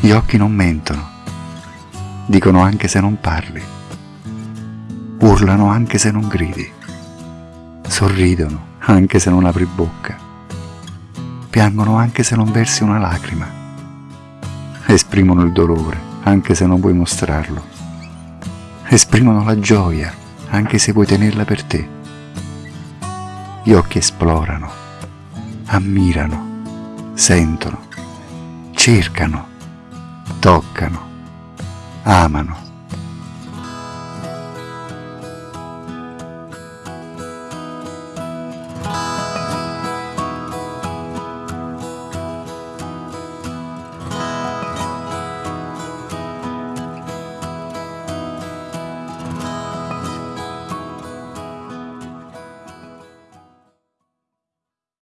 Gli occhi non mentono, dicono anche se non parli, urlano anche se non gridi, sorridono anche se non apri bocca, piangono anche se non versi una lacrima, esprimono il dolore anche se non puoi mostrarlo, esprimono la gioia anche se vuoi tenerla per te. Gli occhi esplorano, ammirano, sentono, cercano, toccano, amano,